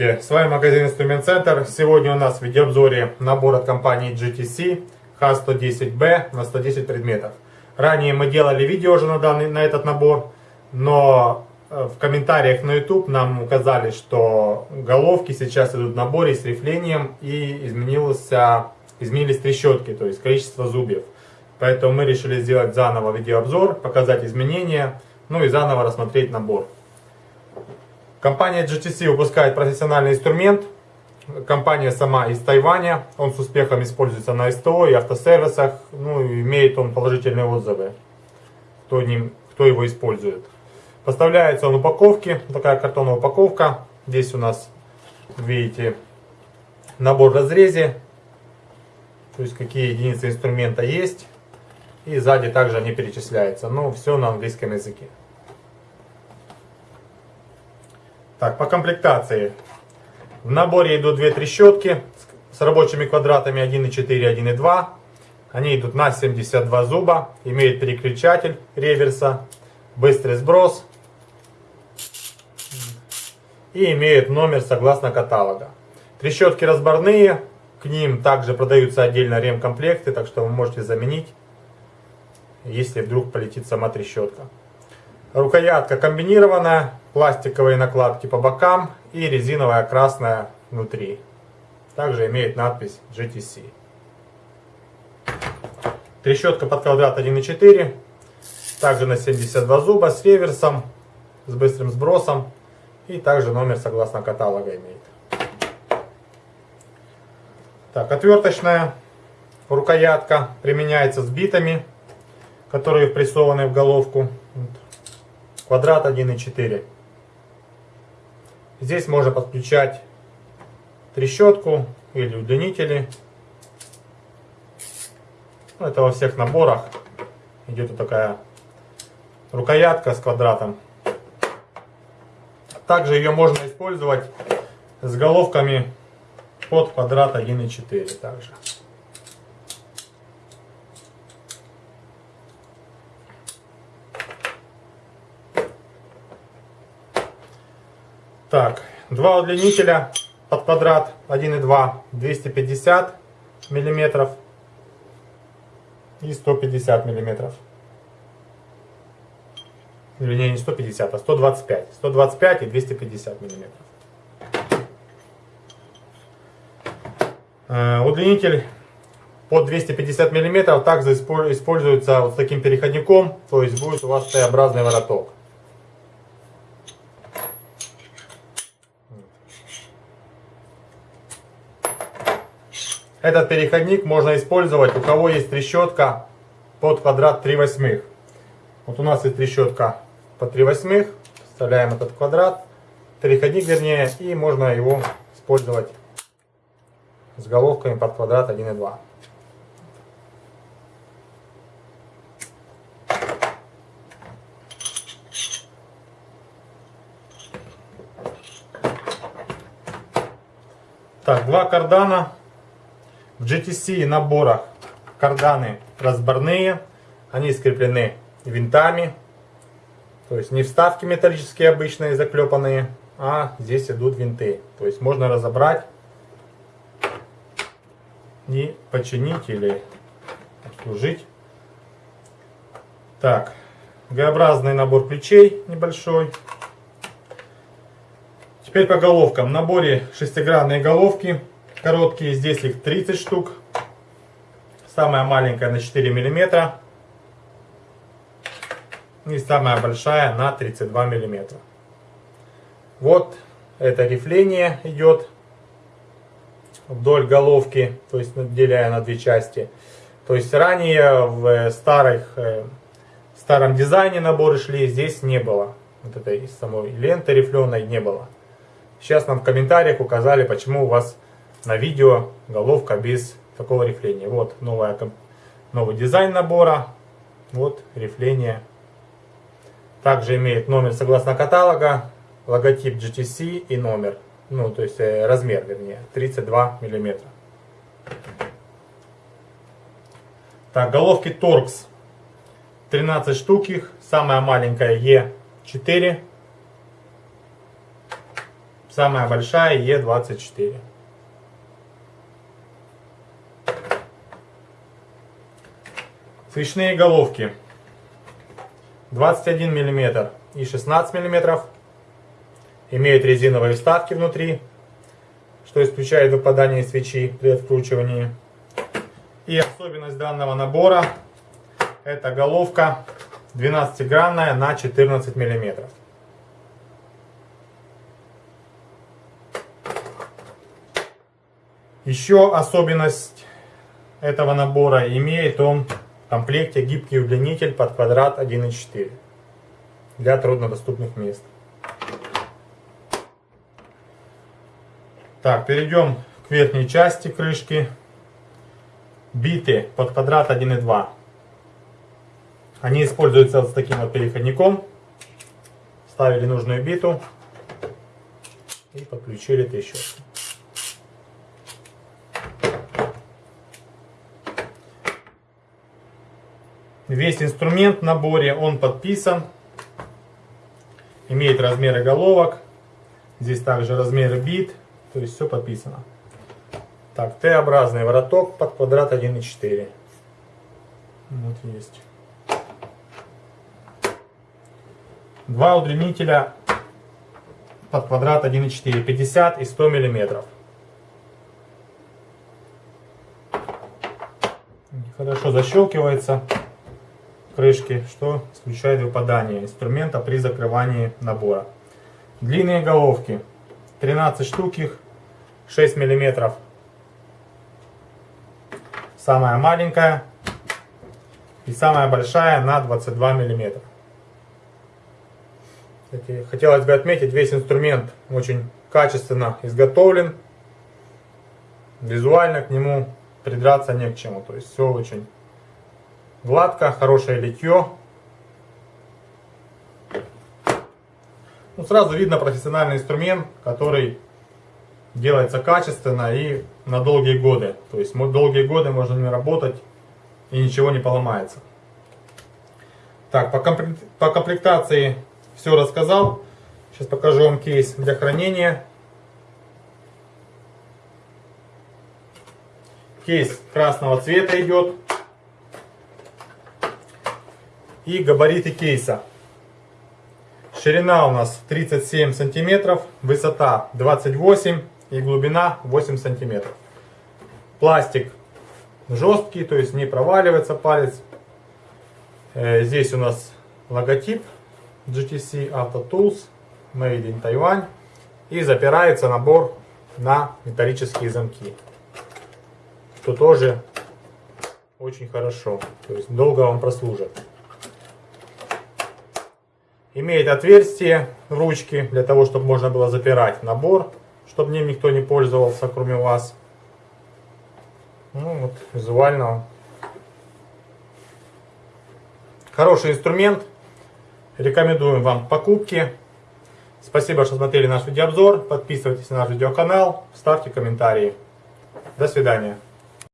Здравствуйте, с вами магазин Инструмент Центр. Сегодня у нас в видеообзоре набор от компании GTC H110B на 110 предметов. Ранее мы делали видео уже на, данный, на этот набор, но э, в комментариях на YouTube нам указали, что головки сейчас идут в наборе с рифлением и изменился, изменились трещотки, то есть количество зубьев. Поэтому мы решили сделать заново видеообзор, показать изменения, ну и заново рассмотреть набор. Компания GTC выпускает профессиональный инструмент. Компания сама из Тайваня. Он с успехом используется на СТО и автосервисах. Ну, имеет он положительные отзывы, кто, ним, кто его использует. Поставляется он в упаковке. Такая картонная упаковка. Здесь у нас, видите, набор разрезе. То есть, какие единицы инструмента есть. И сзади также они перечисляются. Но все на английском языке. Так, по комплектации. В наборе идут две трещотки с рабочими квадратами 1,4 и 1,2. Они идут на 72 зуба, имеют переключатель реверса, быстрый сброс и имеют номер согласно каталога. Трещотки разборные, к ним также продаются отдельно ремкомплекты, так что вы можете заменить, если вдруг полетит сама трещотка. Рукоятка комбинированная, пластиковые накладки по бокам и резиновая красная внутри. Также имеет надпись GTC. Трещотка под квадрат 1.4. Также на 72 зуба с реверсом, с быстрым сбросом. И также номер согласно каталога имеет. Так, отверточная рукоятка применяется с битами, которые впрессованы в головку. Квадрат 1.4. Здесь можно подключать трещотку или удлинители. Ну, это во всех наборах идет такая рукоятка с квадратом. Также ее можно использовать с головками под квадрат 1.4 также. Так, два удлинителя под квадрат 1,2 250 миллиметров и 150 миллиметров. Вернее, не 150, а 125. 125 и 250 миллиметров. Э, удлинитель под 250 миллиметров также используется вот с таким переходником, то есть будет у вас Т-образный вороток. Этот переходник можно использовать, у кого есть трещотка под квадрат 3 восьмых. Вот у нас есть трещотка по 3 восьмых. Вставляем этот квадрат, переходник вернее, и можно его использовать с головками под квадрат 1 и 2. Так, два кардана в GTC наборах карданы разборные, они скреплены винтами, то есть не вставки металлические обычные заклепанные, а здесь идут винты. То есть можно разобрать и починить или обслужить. Так, Г-образный набор ключей небольшой. Теперь по головкам. В наборе шестигранные головки Короткие, здесь их 30 штук. Самая маленькая на 4 миллиметра. И самая большая на 32 миллиметра. Вот это рифление идет вдоль головки, то есть деляя на две части. То есть ранее в старых, э, старом дизайне наборы шли, здесь не было. Вот этой самой ленты рифленой не было. Сейчас нам в комментариях указали, почему у вас на видео головка без такого рифления. Вот новая, новый дизайн набора. Вот рифление. Также имеет номер согласно каталога, логотип GTC и номер. Ну, то есть э, размер, вернее, 32 миллиметра. Так, головки Torx. 13 штук их. Самая маленькая E4. Самая большая Е24. Свечные головки 21 мм и 16 мм. Имеют резиновые вставки внутри, что исключает выпадание свечи при откручивании. И особенность данного набора это головка 12-гранная на 14 мм. Еще особенность этого набора имеет он комплекте гибкий удлинитель под квадрат 1.4 для труднодоступных мест. Так, перейдем к верхней части крышки. Биты под квадрат 1.2. Они используются вот с таким вот переходником. Ставили нужную биту и подключили трещотку. Весь инструмент в наборе, он подписан. Имеет размеры головок. Здесь также размеры бит. То есть все подписано. Так, Т-образный вороток под квадрат 1,4. Вот есть. Два удлинителя под квадрат 1,4, 50 и 100 миллиметров. Хорошо защелкивается крышки, что исключает выпадание инструмента при закрывании набора. Длинные головки. 13 штук их, 6 миллиметров. Самая маленькая и самая большая на 22 миллиметра. Хотелось бы отметить, весь инструмент очень качественно изготовлен. Визуально к нему придраться не к чему. То есть все очень Гладко, хорошее литье. Ну, сразу видно профессиональный инструмент, который делается качественно и на долгие годы. То есть долгие годы можно не работать и ничего не поломается. Так, по, по комплектации все рассказал. Сейчас покажу вам кейс для хранения. Кейс красного цвета идет и габариты кейса. Ширина у нас 37 сантиметров, высота 28 и глубина 8 сантиметров. Пластик жесткий, то есть не проваливается палец. Э, здесь у нас логотип GTC Auto Tools Made in Taiwan. И запирается набор на металлические замки. Что тоже очень хорошо. То есть долго вам прослужит. Имеет отверстие ручки, для того, чтобы можно было запирать набор, чтобы ним никто не пользовался, кроме вас. Ну вот, визуально. Хороший инструмент. Рекомендуем вам покупки. Спасибо, что смотрели наш видеообзор. Подписывайтесь на наш видеоканал, ставьте комментарии. До свидания.